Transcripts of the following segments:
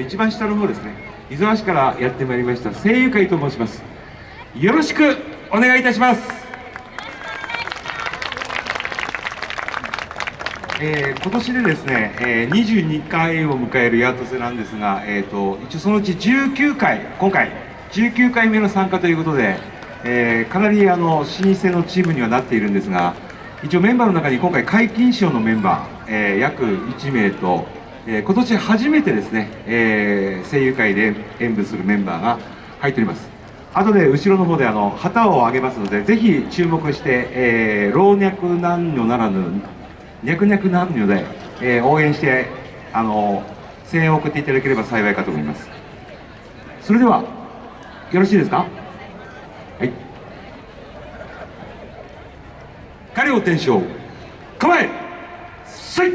の一番下の方ですね。伊沢市からやってまいりました声優会と申します。よろしくお願いいたします。えー、今年でですね、えー、22回を迎えるヤートセなんですが、えーと、一応そのうち19回今回19回目の参加ということで、えー、かなりあの老舗のチームにはなっているんですが一応メンバーの中に今回皆勤賞のメンバー、えー、約1名と、えー、今年初めてですね、え、声優界で演舞するメンバーが入っております。後で後ろの方であの旗を上げますのでぜひ注目して、えー、老若男女ならぬ脈々男女で、えー、応援してあの声援を送っていただければ幸いかと思います。それではよろしいですか？はい。彼を天正構えせい！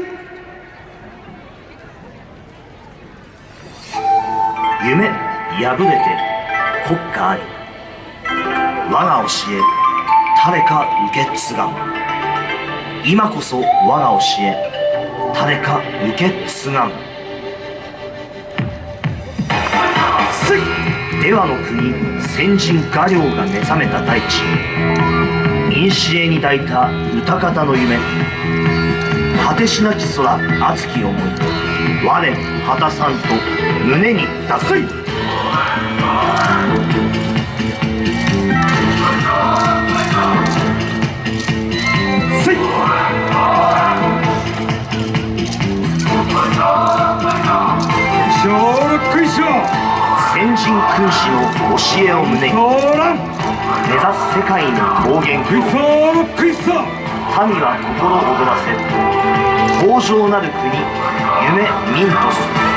夢破れて国家あり。我が教え誰か受け継がん。今こそ我が教え誰か受け継がん。出羽の国先人画領が目覚めた大地。古に抱いた歌方の夢。果てしなき空熱き思い我果たさんと胸に抱く先人君子の教えを胸に。目指す世界の高原民は心躍らせ豊穣なる国夢ミントス。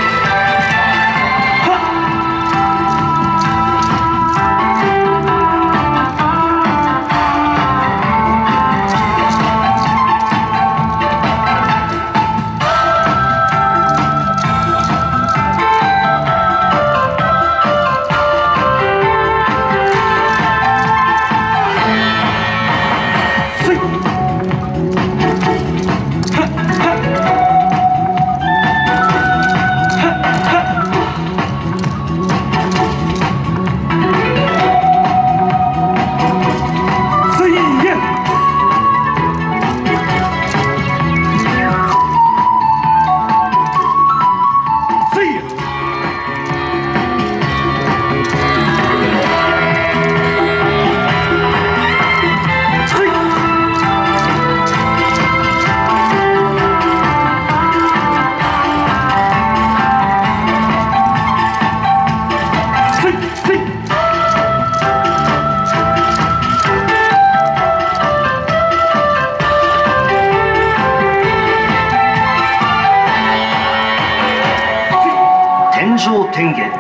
上天元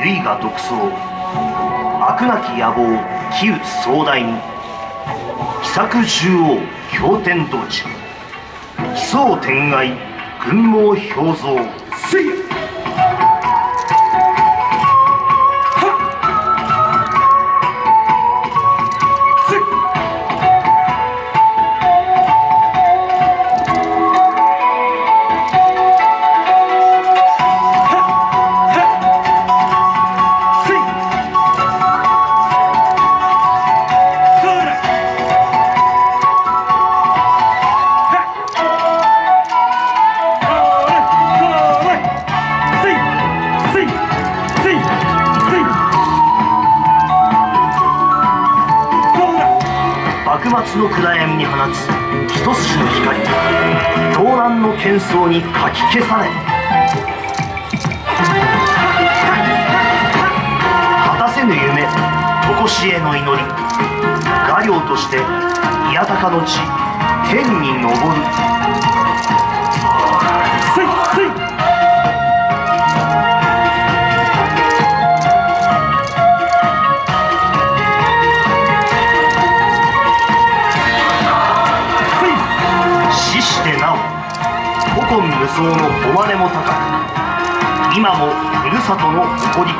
唯我独創悪なき野望気打壮大に奇策獣王経天道地奇想天外群毛表像せい末の暗闇に放つ一筋の光。動乱の喧騒にかき消され。果たせぬ夢常しえの祈り。画領として宮高の地天に昇る。層の誉れも高く今もふるさとの誇り。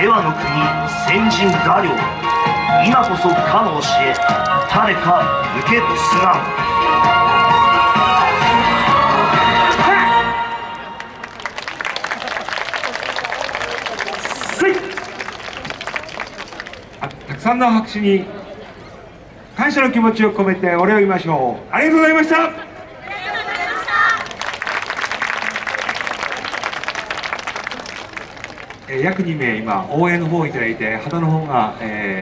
ではの国先人画領今こそかの教え誰か受けすがん。たくさんの拍手に感謝の気持ちを込めてお礼を言いましょう。ありがとうございました。え約2名今応援の方をいただいて旗の方が、えー